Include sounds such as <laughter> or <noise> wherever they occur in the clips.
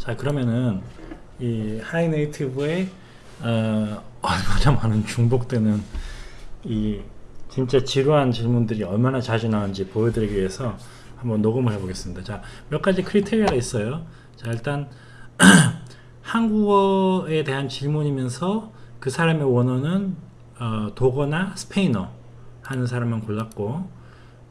자 그러면은 이 하이네이티브에 어, <laughs> 얼마나 많은 중복되는 이 진짜 지루한 질문들이 얼마나 자주 나오는지 보여드리기 위해서 한번 녹음을 해보겠습니다. 자, 몇 가지 크리테리아가 있어요. 자, 일단 <clears throat> 한국어에 대한 질문이면서 그 사람의 원어는 어, 독어나 스페인어 하는 사람만 골랐고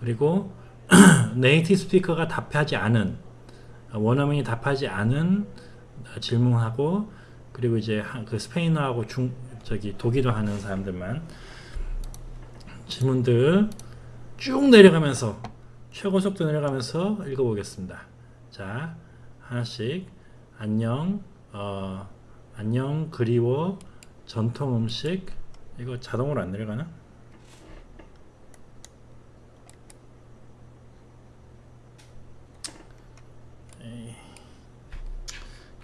그리고 <clears throat> 네이티브 스피커가 답하지 않은 원어민이 답하지 않은 질문하고 그리고 이제 그 스페인어하고 중 저기 독일어 하는 사람들만 질문들 쭉 내려가면서 최고 속도 내려가면서 읽어보겠습니다. 자 하나씩 안녕 어, 안녕 그리워 전통 음식 이거 자동으로 안 내려가나? 에이,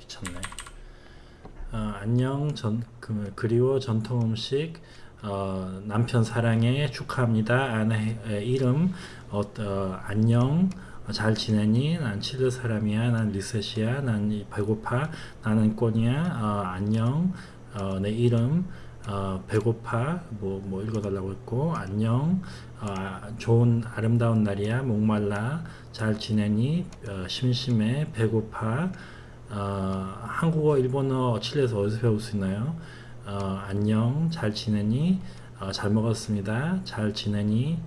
귀찮네. 어, 안녕 전 그, 그리워 전통 음식 어, 남편 사랑해 축하합니다. 아내 이름 어, 어, 안녕 잘 지내니? 난 칠레 사람이야. 난 리셋이야. 난 배고파. 나는 꼬니야. 어, 안녕. 어, 내 이름 어, 배고파. 뭐, 뭐 읽어달라고 했고 안녕. 어, 좋은 아름다운 날이야. 목말라. 잘 지내니? 어, 심심해. 배고파. 어, 한국어, 일본어, 칠레에서 어디서 배울 수 있나요? 어, 안녕. 잘 지내니? 어, 잘 먹었습니다. 잘 지내니?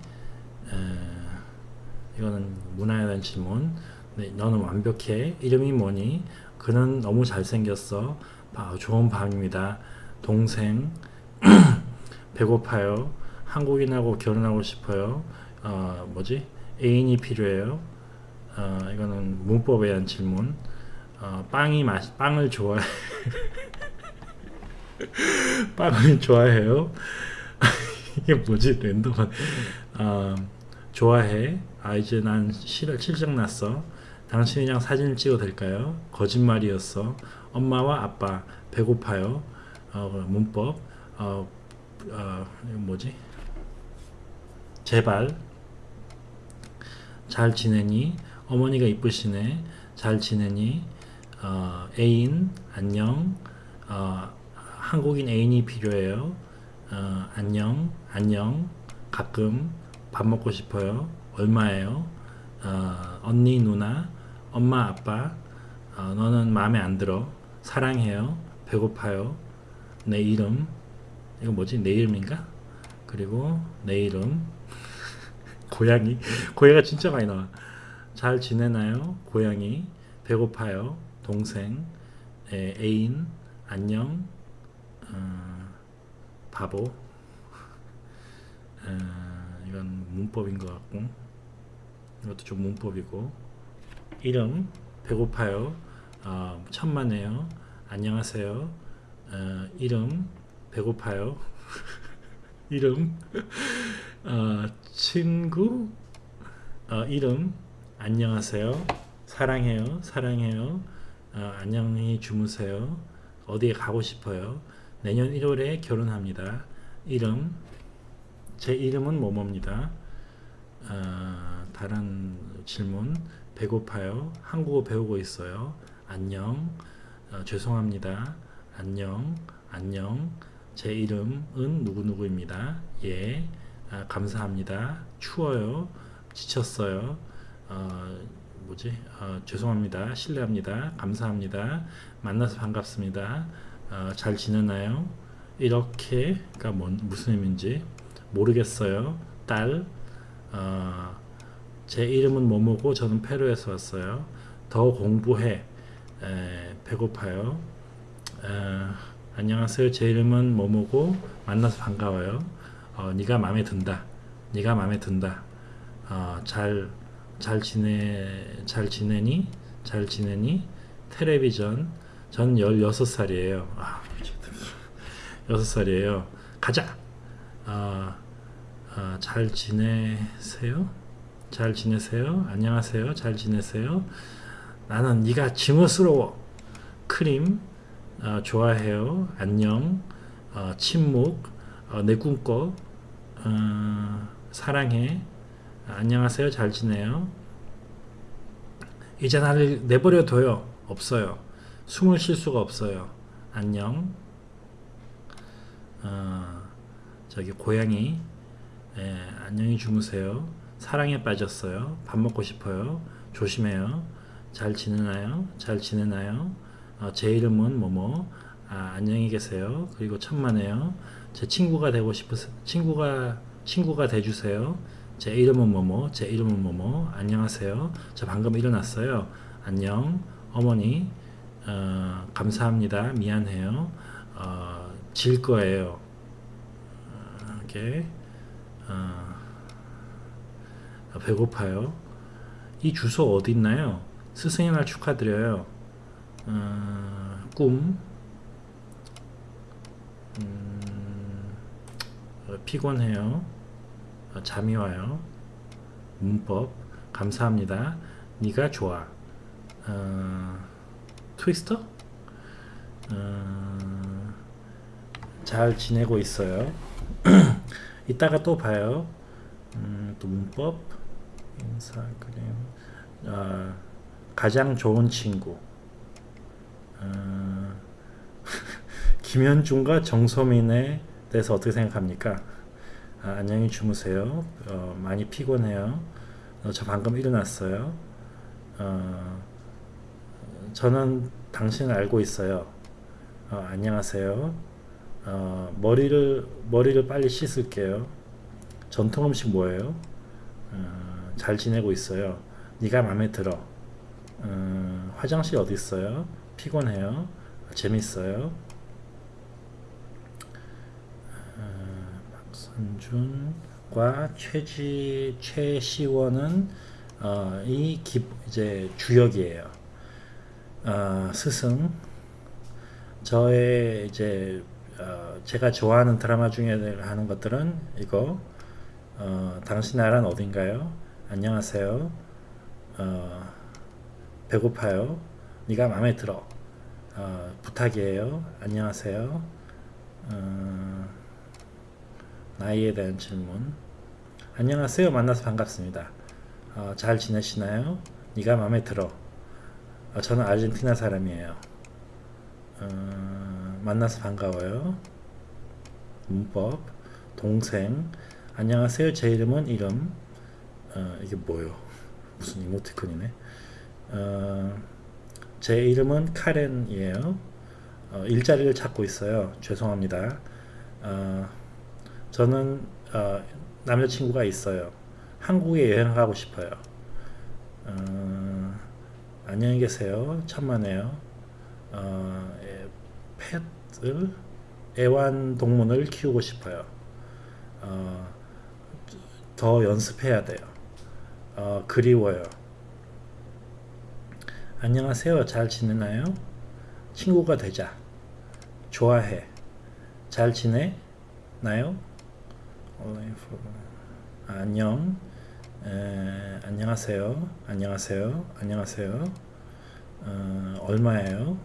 에, 이거는 문화에 대한 질문. 네, 너는 완벽해. 이름이 뭐니? 그는 너무 잘생겼어. 아, 좋은 밤입니다. 동생. <clears throat> 배고파요. 한국인하고 결혼하고 싶어요. 어, 뭐지? 애인이 필요해요. 어, 이거는 문법에 대한 질문. 어, 빵이 맛, 빵을 좋아해. <laughs> 빵을 좋아해요. <laughs> 이게 뭐지? 랜덤한. 어, 좋아해. 아 이제 난 실, 실적 났어. 당신이랑 사진을 찍어도 될까요? 거짓말이었어. 엄마와 아빠 배고파요. 어, 문법. 어, 어, 뭐지? 제발. 잘 지내니? 어머니가 이쁘시네. 잘 지내니? 어, 애인 안녕. 어, 한국인 애인이 필요해요. 어, 안녕. 안녕. 가끔 밥 먹고 싶어요. 얼마예요? 어, 언니, 누나, 엄마, 아빠, 어, 너는 마음에 안 들어. 사랑해요. 배고파요. 내 이름. 이거 뭐지? 내 이름인가? 그리고 내 이름. <laughs> 고양이. 고양이가 진짜 많이 나와. 잘 지내나요? 고양이. 배고파요. 동생. 에, 애인. 안녕. 어, 바보. 어, 이건 문법인 것 같고 이것도 좀 문법이고 이름 배고파요 어, 천만에요 안녕하세요 어, 이름 배고파요 <laughs> 이름 어, 친구 어, 이름 안녕하세요 사랑해요 사랑해요 어, 안녕히 주무세요 어디에 가고 싶어요 내년 1월에 결혼합니다 이름 제 이름은 뭐뭐입니다. 어, 다른 질문 배고파요. 한국어 배우고 있어요. 안녕. 어, 죄송합니다. 안녕. 안녕. 제 이름은 누구누구입니다. 예. 아, 감사합니다. 추워요. 지쳤어요. 어, 뭐지? 어, 죄송합니다. 실례합니다. 감사합니다. 만나서 반갑습니다. 어, 잘 지내나요? 이렇게가 뭔, 무슨 의미인지 모르겠어요. 딸, 어, 제 이름은 뭐뭐고 저는 페루에서 왔어요. 더 공부해. 에, 배고파요. 에, 안녕하세요. 제 이름은 뭐뭐고 만나서 반가워요. 어, 네가 마음에 든다. 네가 마음에 든다. 어, 잘, 잘 지내, 잘 지내니? 잘 지내니? 텔레비전. 전 16살이에요. 아, 6살이에요. 가자! 어, 어, 잘 지내세요? 잘 지내세요? 안녕하세요. 잘 지내세요? 나는 네가 징어스러워. 크림 어, 좋아해요. 안녕. 어, 침묵 어, 내 꿈꿔 어, 사랑해. 안녕하세요. 잘 지내요. 이제 나를 내버려 둬요. 없어요. 숨을 쉴 수가 없어요. 안녕. 어, 저기 고양이 예, 안녕히 주무세요. 사랑에 빠졌어요. 밥 먹고 싶어요. 조심해요. 잘 지내나요? 잘 지내나요? 어, 제 이름은 뭐뭐. 아, 안녕히 계세요. 그리고 천만에요. 제 친구가 되고 싶으세요. 친구가 친구가 돼주세요. 제 이름은 뭐뭐. 제 이름은 뭐뭐. 안녕하세요. 저 방금 일어났어요. 안녕. 어머니. 어, 감사합니다. 미안해요. 어, 질 거예요. 어, 이렇게. 어, 배고파요. 이 주소 어디 있나요? 스승의 날 축하드려요. 어, 꿈. 음, 어, 피곤해요. 어, 잠이 와요. 문법. 감사합니다. 네가 좋아. 어, 트위스터? 어, 잘 지내고 있어요. <clears throat> 이따가 또 봐요. 음, 또 문법, 인사그램, 어, 가장 좋은 친구. 어, <laughs> 김현중과 정소민에 대해서 어떻게 생각합니까? 아, 안녕히 주무세요. 어, 많이 피곤해요. 어, 저 방금 일어났어요. 어, 저는 당신을 알고 있어요. 어, 안녕하세요. 어, 머리를 머리를 빨리 씻을게요. 전통 음식 뭐예요? 어, 잘 지내고 있어요. 네가 마음에 들어. 어, 화장실 어디 있어요? 피곤해요. 재밌어요. 어, 박선준과 최지 최시원은 어, 이 기, 이제 주역이에요. 어, 스승 저의 이제 어, 제가 좋아하는 드라마 중에 하는 것들은 이거 어, 당신 나라는 어딘가요? 안녕하세요. 어, 배고파요. 네가 마음에 들어. 어, 부탁이에요. 안녕하세요. 어, 나이에 대한 질문. 안녕하세요. 만나서 반갑습니다. 어, 잘 지내시나요? 네가 마음에 들어. 어, 저는 아르헨티나 사람이에요. 어, 만나서 반가워요. 문법, 동생. 안녕하세요. 제 이름은 이름. 어, 이게 뭐요? <laughs> 무슨 이모티콘이네. 어, 제 이름은 카렌이에요. 어, 일자리를 찾고 있어요. 죄송합니다. 어, 저는 어, 남자친구가 있어요. 한국에 여행 가고 싶어요. 어, 안녕히 계세요. 천만에요. 어, 예, 펫을 애완동물을 키우고 싶어요. 어, 더 연습해야 돼요. 어, 그리워요. 안녕하세요. 잘 지내나요? 친구가 되자. 좋아해. 잘 지내 나요? 안녕. 에, 안녕하세요. 안녕하세요. 안녕하세요. 어, 얼마예요?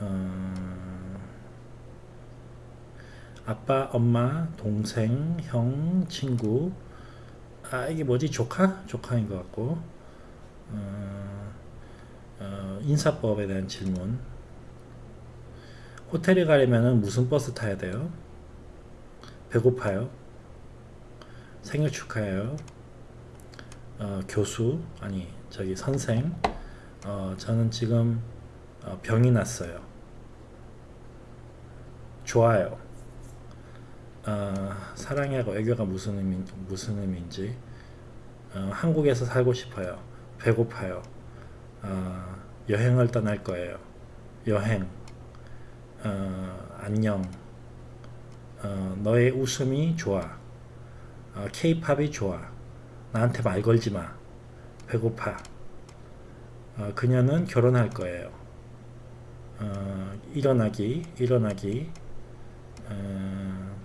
어, 아빠, 엄마, 동생, 형, 친구. 아 이게 뭐지? 조카? 조카인 것 같고. 어, 어, 인사법에 대한 질문. 호텔에 가려면 무슨 버스 타야 돼요? 배고파요? 생일 축하해요. 어, 교수 아니 저기 선생 어, 저는 지금 어, 병이 났어요. 좋아요. 어, 사랑하고 애교가 무슨 의미 무슨 의미인지 어, 한국에서 살고 싶어요. 배고파요. 어, 여행을 떠날 거예요. 여행. 어, 안녕. 어, 너의 웃음이 좋아. 어, 케이팝이 좋아. 나한테 말 걸지 마. 배고파. 어, 그녀는 결혼할 거예요. 어, 일어나기, 일어나기. 어,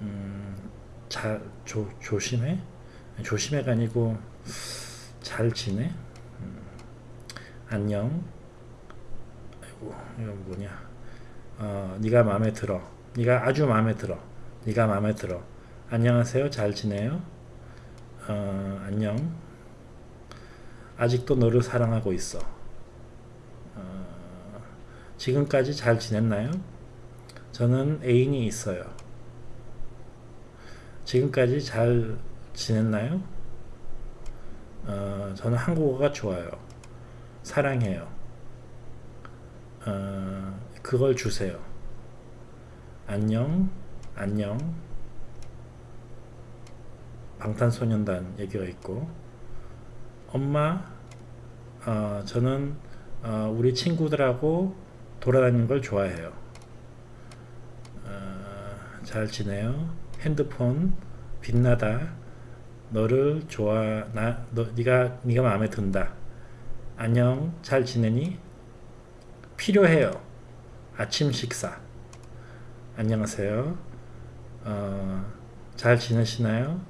음, 잘, 조, 조심해? 조심해가 아니고, 잘 지내? 음, 안녕. 아이고, 이거 뭐냐. 어, 네가 마음에 들어. 네가 아주 마음에 들어. 네가 마음에 들어. 안녕하세요. 잘 지내요? 어, 안녕. 아직도 너를 사랑하고 있어. 지금까지 잘 지냈나요? 저는 애인이 있어요. 지금까지 잘 지냈나요? 어, 저는 한국어가 좋아요. 사랑해요. 어, 그걸 주세요. 안녕, 안녕. 방탄소년단 얘기가 있고, 엄마, 어, 저는 어, 우리 친구들하고 돌아다니는 걸 좋아해요. 어, 잘 지내요. 핸드폰 빛나다. 너를 좋아 나 너 네가 네가 마음에 든다. 안녕 잘 지내니? 필요해요. 아침 식사. 안녕하세요. 어, 잘 지내시나요?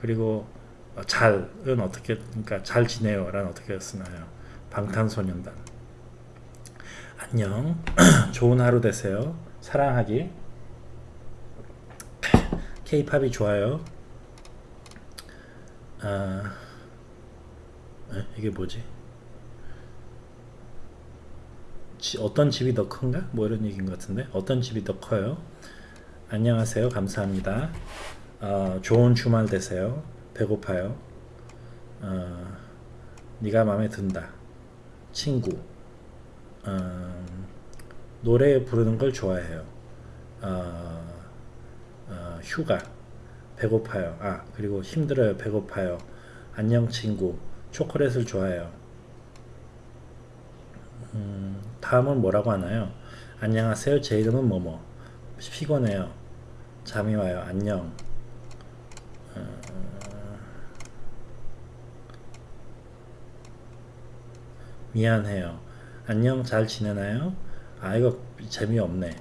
그리고 어, 잘은 어떻게 그러니까 잘 지내요란 어떻게 쓰나요? 방탄소년단. 안녕. <clears throat> 좋은 하루 되세요. 사랑하기. <clears throat> 케이팝이 좋아요. 아, 에? 이게 뭐지? 지, 어떤 집이 더 큰가? 뭐 이런 얘기인 것 같은데 어떤 집이 더 커요? 안녕하세요. 감사합니다. 어, 좋은 주말 되세요. 배고파요. 어, 네가 마음에 든다. 친구. 어, 노래 부르는 걸 좋아해요. 어, 어, 휴가. 배고파요. 아, 그리고 힘들어요. 배고파요. 안녕 친구. 초콜릿을 좋아해요. 음, 다음은 뭐라고 하나요? 안녕하세요. 제 이름은 뭐뭐. 피곤해요. 잠이 와요. 안녕. 어, 미안해요. 안녕. 잘 지내나요? 아, 이거 재미없네.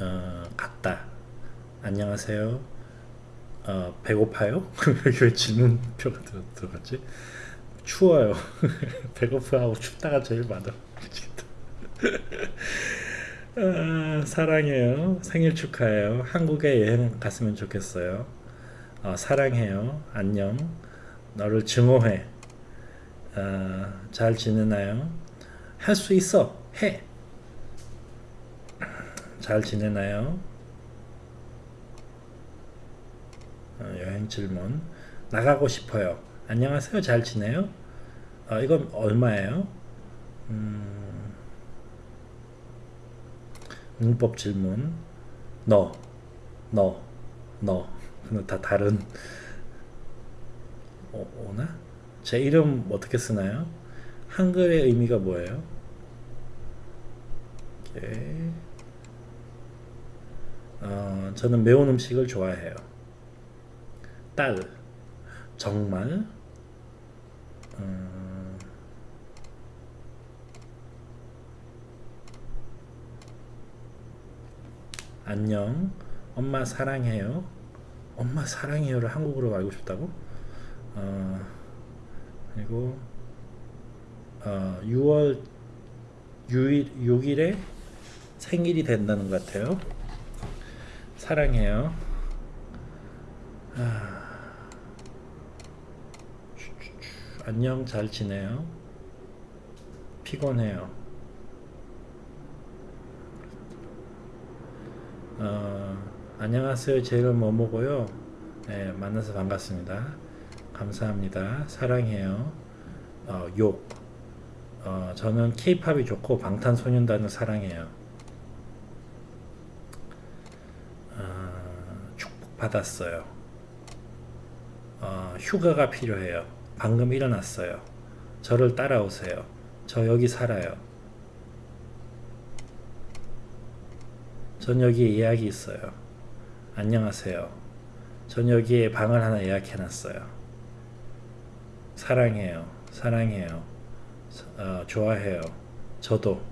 어, 갔다. 안녕하세요. 어, 배고파요? <laughs> 왜 질문표가 들어, 들어갔지? 추워요. <laughs> 배고파하고 춥다가 제일 많아. <laughs> 아, 사랑해요. 생일 축하해요. 한국에 여행 갔으면 좋겠어요. 어, 사랑해요. 안녕. 너를 증오해. 어, 잘 지내나요? 할 수 있어. 해. 잘 지내나요? 어, 여행 질문. 나가고 싶어요. 안녕하세요. 잘 지내요? 어, 이건 얼마예요? 음, 문법 질문. 너, 너, 너. 근데 다 다른. 오, 오나? 제 이름 어떻게 쓰나요? 한글의 의미가 뭐예요? 오케이. 어, 저는 매운 음식을 좋아해요. 딸, 정말, 음, 안녕, 엄마 사랑해요. 엄마 사랑해요를 한국어로 알고 싶다고? 어, 그리고 어, 6월 6일, 6일에 생일이 된다는 것 같아요. 사랑해요. 아, 안녕 잘 지내요. 피곤해요. 어, 안녕하세요. 제 이름 뭐 먹어요? 네, 만나서 반갑습니다. 감사합니다. 사랑해요. 어, 욕. 어, 저는 케이팝이 좋고 방탄소년단을 사랑해요. 어, 축복받았어요. 어, 휴가가 필요해요. 방금 일어났어요. 저를 따라오세요. 저 여기 살아요. 전 여기에 예약이 있어요. 안녕하세요. 전 여기에 방을 하나 예약해놨어요. 사랑해요. 사랑해요. 어, 좋아해요. 저도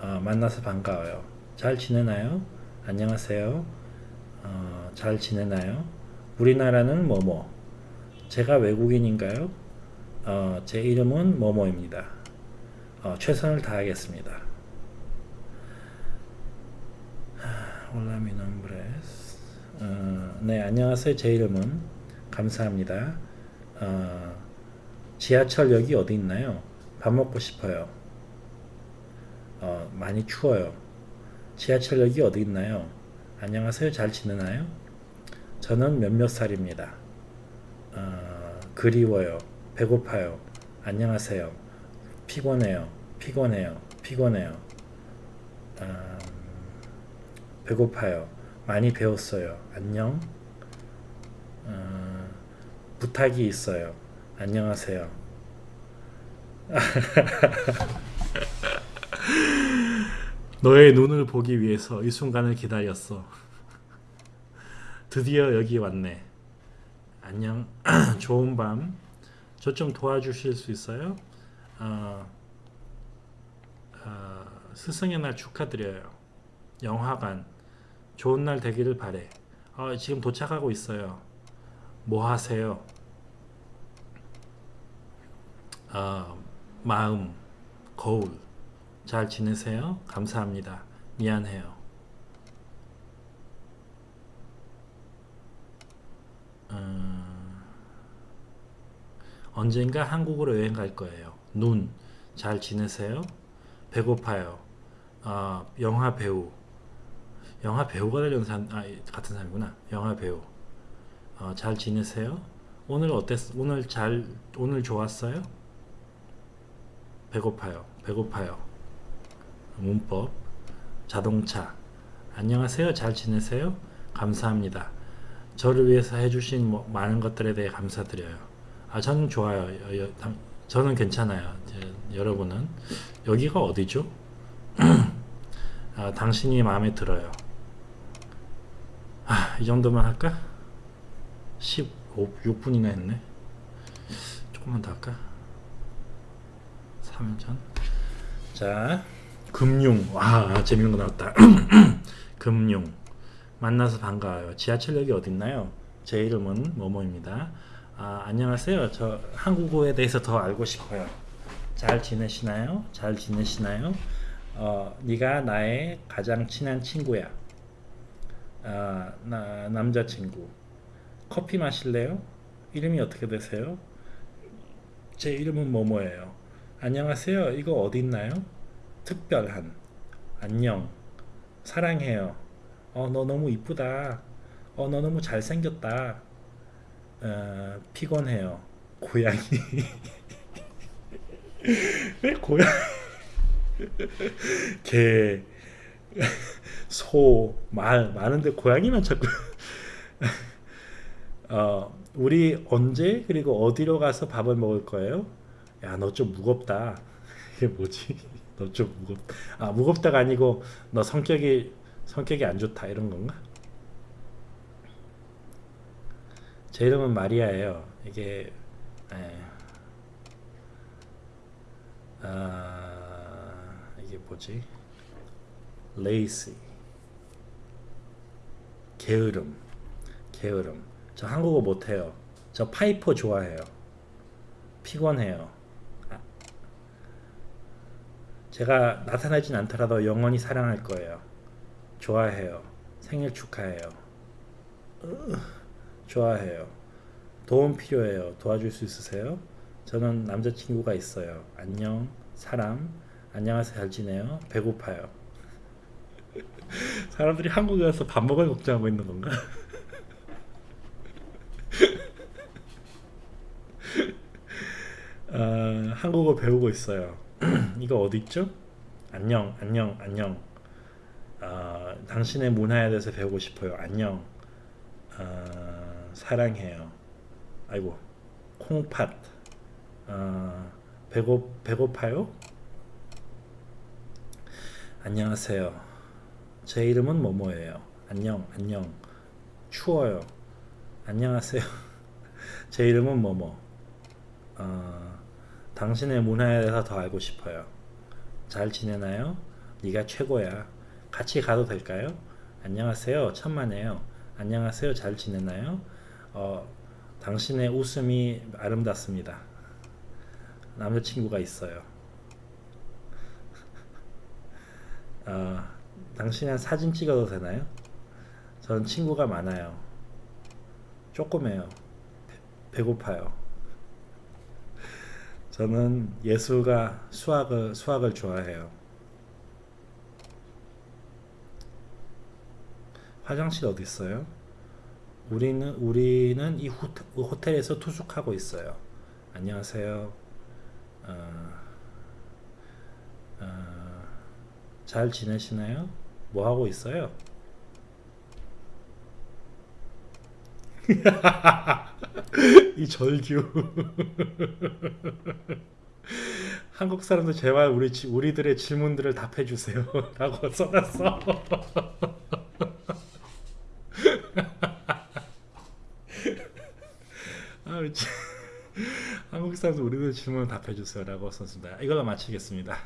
어, 만나서 반가워요. 잘 지내나요? 안녕하세요. 어, 잘 지내나요? 우리나라는 뭐뭐. 제가 외국인인가요? 어, 제 이름은 뭐뭐입니다. 어, 최선을 다하겠습니다. 올라미 넘브레스. 어, 네, 안녕하세요. 제 이름은 감사합니다. 어, 지하철역이 어디 있나요? 밥 먹고 싶어요. 어, 많이 추워요. 지하철역이 어디 있나요? 안녕하세요. 잘 지내나요? 저는 몇몇 살입니다. 어, 그리워요. 배고파요. 안녕하세요. 피곤해요. 피곤해요. 피곤해요. 음, 배고파요. 많이 배웠어요. 안녕. 어, 부탁이 있어요. 안녕하세요. <laughs> 너의 눈을 보기 위해서 이 순간을 기다렸어. 드디어 여기 왔네. 안녕. <clears throat> 좋은 밤. 저 좀 도와주실 수 있어요? 어, 어, 스승의 날 축하드려요. 영화관. 좋은 날 되기를 바래. 어, 지금 도착하고 있어요. 뭐 하세요? 어, 마음, 거울. 잘 지내세요? 감사합니다. 미안해요. 음, 언젠가 한국으로 여행 갈 거예요. 눈, 잘 지내세요? 배고파요. 어, 영화 배우. 영화 배우가 되려는 사람, 아, 같은 사람이구나. 영화 배우. 어, 잘 지내세요? 오늘 어땠, 오늘 잘, 오늘 좋았어요? 배고파요. 배고파요. 문법. 자동차. 안녕하세요. 잘 지내세요? 감사합니다. 저를 위해서 해주신 뭐 많은 것들에 대해 감사드려요. 아, 저는 좋아요. 여, 여, 당, 저는 괜찮아요. 여러분은 여기가 어디죠? <clears throat> 아, 당신이 마음에 들어요. 아, 이 정도만 할까? 15, 6분이나 했네. 조금만 더 할까? 3전. 자, 금융. 와, 재밌는 거 나왔다. <clears throat> 금융. 만나서 반가워요. 지하철역이 어딨나요? 제 이름은 뭐뭐입니다. 아, 안녕하세요. 저 한국어에 대해서 더 알고 싶어요. 잘 지내시나요? 잘 지내시나요? 어, 네가 나의 가장 친한 친구야. 아, 나 남자친구. 커피 마실래요? 이름이 어떻게 되세요? 제 이름은 뭐뭐예요. 안녕하세요. 이거 어디 있나요? 특별한. 안녕. 사랑해요. 어, 너 너무 이쁘다. 어, 너 너무 잘생겼다. 어, 피곤해요. 고양이. <laughs> 왜 고양이? <laughs> 개, 소, 말 많은데 고양이만 자꾸. <laughs> 어, 우리 언제 그리고 어디로 가서 밥을 먹을 거예요? 야, 너 좀 무겁다. <laughs> 이게 뭐지? <laughs> 너 좀 무겁. 아, 무겁다가 아니고 너 성격이 성격이 안 좋다 이런 건가? 제 이름은 마리아예요. 이게 에, 아, 이게 뭐지? lazy 게으름 게으름 저 한국어 못해요. 저 파이퍼 좋아해요. 피곤해요. 아, 제가 나타나진 않더라도 영원히 사랑할 거예요. 좋아해요. 생일 축하해요. 으, 좋아해요. 도움 필요해요. 도와줄 수 있으세요? 저는 남자친구가 있어요. 안녕. 사람. 안녕하세요. 잘 지내요? 배고파요. <laughs> 사람들이 한국에 와서 밥 먹을 걱정하고 있는 건가? 어, <laughs> 한국어 배우고 있어요. <clears throat> 이거 어디 있죠? 안녕, 안녕, 안녕. 어, 당신의 문화에 대해서 배우고 싶어요. 안녕. 어, 사랑해요. 아이고, 콩팥. 어, 배고 배고파요? 안녕하세요. 제 이름은 뭐뭐예요. 안녕, 안녕. 추워요. 안녕하세요. <laughs> 제 이름은 뭐뭐. 어, 당신의 문화에 대해서 더 알고 싶어요. 잘 지내나요? 네가 최고야. 같이 가도 될까요? 안녕하세요. 천만에요. 안녕하세요. 잘 지내나요? 어, 당신의 웃음이 아름답습니다. 남자친구가 있어요. <laughs> 어, 당신은 사진 찍어도 되나요? 저는 친구가 많아요. 조금해요. 배고파요. <laughs> 저는 예수가 수학을 수학을 좋아해요. 화장실 어디 있어요? 우리는 우리는 이 호텔, 에서 투숙하고 있어요. 안녕하세요. 어, 어, 잘 지내시나요? 뭐 하고 있어요? <laughs> 이 절규. <laughs> 한국 사람들 제발 우리 지- 우리들의 질문들을 답해 주세요 라고 <laughs> 써놨어. 아, 한국 사람들 우리들 질문 답해 주세요 라고 썼습니다. 이걸로 마치겠습니다.